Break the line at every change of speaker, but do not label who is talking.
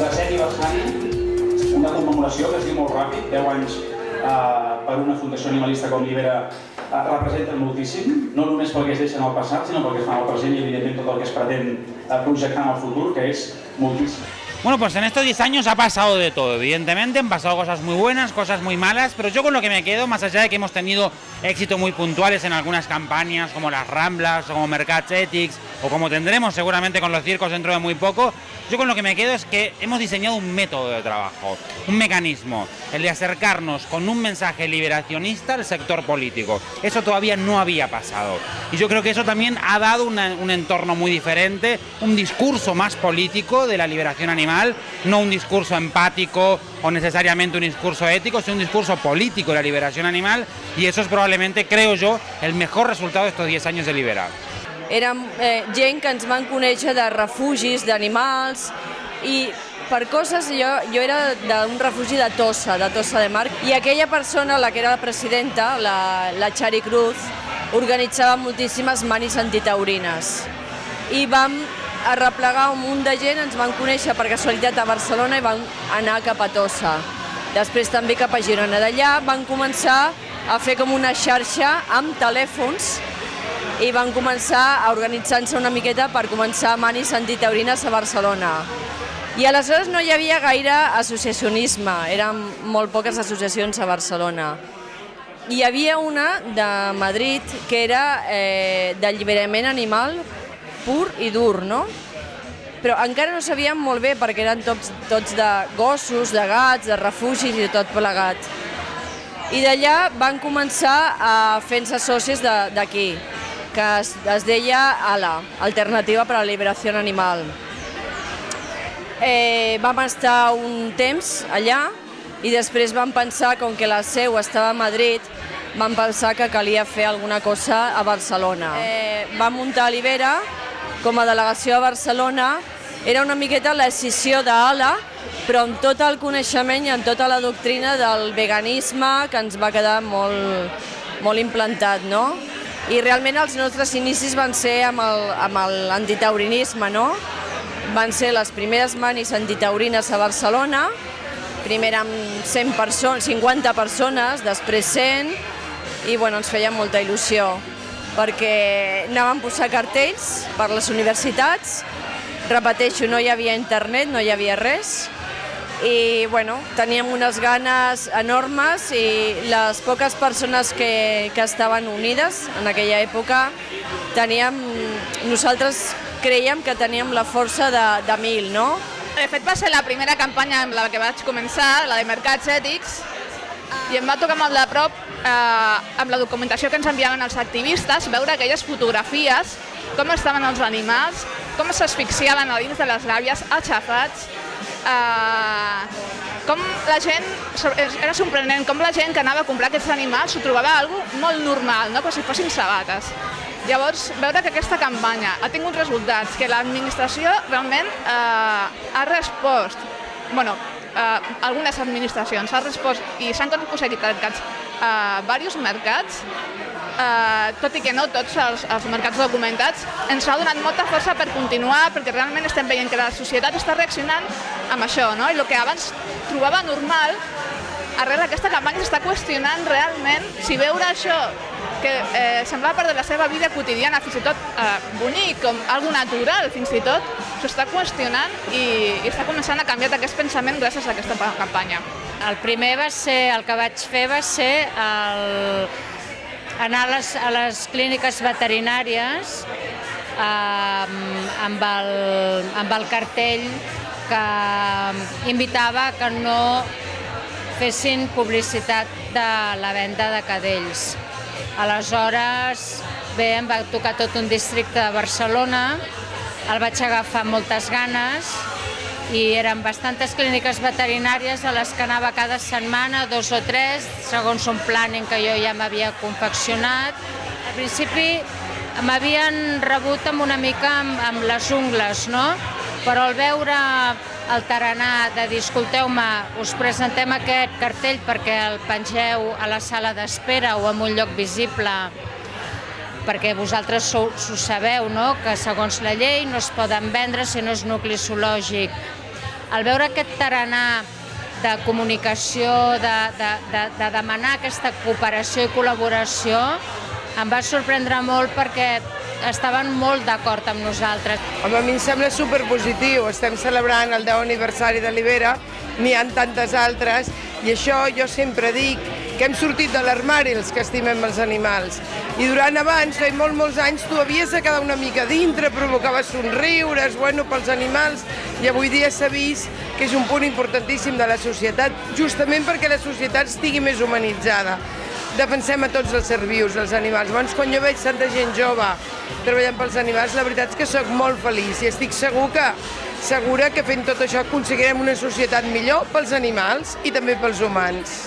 un, un desè aniversari, una commemoració que es diu molt ràpid, 10 anys eh, per una fundació animalista com Libera eh, representen moltíssim, no només pel que es deixa en el passat, sinó pel que es fa el present i evidentment tot el que es pretén eh, projectar en el futur, que és moltíssim.
Bueno, pues en estos 10 años ha pasado de todo, evidentemente, han pasado cosas muy buenas, cosas muy malas, pero yo con lo que me quedo, más allá de que hemos tenido éxitos muy puntuales en algunas campañas, como las Ramblas, o como Mercats Ethics, o como tendremos seguramente con los circos dentro de muy poco, yo con lo que me quedo es que hemos diseñado un método de trabajo, un mecanismo, el de acercarnos con un mensaje liberacionista al sector político. Eso todavía no había pasado. Y yo creo que eso también ha dado una, un entorno muy diferente, un discurso más político de la liberación animal no un discurso empático o necesariamente un discurso ético, sino un discurso político de la liberación animal y eso es probablemente, creo yo, el mejor resultado de estos 10 años de Liberar.
Érem eh, gent que ens van conèixer de refugis d'animals i per coses, jo, jo era d'un refugi de Tossa, de Tossa de Mar, i aquella persona, la que era la presidenta, la, la Chari Cruz, organitzava moltíssimes manis antitaurines. I arreplegar un munt de gent, ens van conèixer per casualitat a Barcelona i van anar cap a Tossa. Després també cap a Girona. D'allà van començar a fer com una xarxa amb telèfons i van començar a organitzar-se una miqueta per començar manis antitaurines a Barcelona. I aleshores no hi havia gaire associacionisme, eren molt poques associacions a Barcelona. Hi havia una de Madrid que era eh, d'alliberament animal pur i dur, no? Però encara no sabíem molt bé perquè eren tots, tots de gossos, de gats, de refugis i tot plegat. I d'allà van començar a fer-se socis d'aquí, que es, es deia ALA, Alternativa per a la Liberació Animal. Eh, vam estar un temps allà i després vam pensar, com que la seu estava a Madrid, vam pensar que calia fer alguna cosa a Barcelona. Eh, vam muntar l'Ibera, com a delegació a Barcelona era una miqueta la decisió d'ALA, però amb tot el coneixement i amb tota la doctrina del veganisme que ens va quedar molt, molt implantat, no? I realment els nostres inicis van ser amb l'antitaurinisme, no? Van ser les primeres manis antitaurines a Barcelona, primer amb 100 persones, 50 persones, després 100, i bueno, ens feia molta il·lusió perquè anàvem a posar cartells per les universitats, repeteixo, no hi havia internet, no hi havia res, i bueno, teníem unes ganes enormes i les poques persones que, que estaven unides en aquella època teníem, nosaltres creiem que teníem la força de, de mil, no?
De fet va ser la primera campanya amb la que vaig començar, la de Mercats Ètics, i em va tocar molt de prop, eh, amb la documentació que ens enviaven els activistes, veure aquelles fotografies, com estaven els animals, com s'asfixiaven a dins de les gàbies, aixafats, eh, com la gent, era sorprenent, com la gent que anava a comprar aquests animals s'ho trobava algo molt normal, no? com si fossin sabates. Llavors, veure que aquesta campanya ha tingut resultats, que l'administració realment eh, ha respost, bueno, eh, algunes administracions han respost i s'han aconseguit tancats eh, diversos mercats, eh, tot i que no tots els, els mercats documentats, ens ha donat molta força per continuar, perquè realment estem veient que la societat està reaccionant amb això, no? i el que abans trobava normal, arrel d'aquesta campanya s'està qüestionant realment si veure això que eh, semblava part de la seva vida quotidiana, fins i tot eh, bonic, com algo natural, fins i tot, s'ho està qüestionant i, i està començant a canviar aquest pensament gràcies a aquesta campanya.
El primer va ser, el que vaig fer va ser el, anar a les, a les clíniques veterinàries eh, amb, el, amb el cartell que invitava que no fessin publicitat de la venda de cadells. Aleshores, bé, em va tocar tot un districte de Barcelona, el vaig agafar amb moltes ganes i eren bastantes clíniques veterinàries a les que anava cada setmana, dos o tres, segons un planning que jo ja m'havia confeccionat. Al principi m'havien rebut amb una mica amb, amb les ungles, no? però al veure el taranà de dir, escolteu-me, us presentem aquest cartell perquè el pengeu a la sala d'espera o en un lloc visible perquè vosaltres ho sabeu, no? que segons la llei no es poden vendre si no és nucli zoològic. al veure aquest tarannà de comunicació, de, de, de, de demanar aquesta cooperació i col·laboració, em va sorprendre molt perquè estaven molt d'acord amb nosaltres.
Home, a mi em sembla superpositiu. Estem celebrant el 10 aniversari de l'Ibera, n'hi han tantes altres, i això jo sempre dic que hem sortit de l'armari els que estimem els animals. I durant abans, feia molt, molts anys, tu havies de quedar una mica dintre, provocava somriures, bueno, pels animals, i avui dia s'ha vist que és un punt importantíssim de la societat, justament perquè la societat estigui més humanitzada. Defensem a tots els ser vius, els animals. Llavors, quan jo veig tanta gent jove treballant pels animals, la veritat és que sóc molt feliç i estic segur que segura que fent tot això aconseguirem una societat millor pels animals i també pels humans.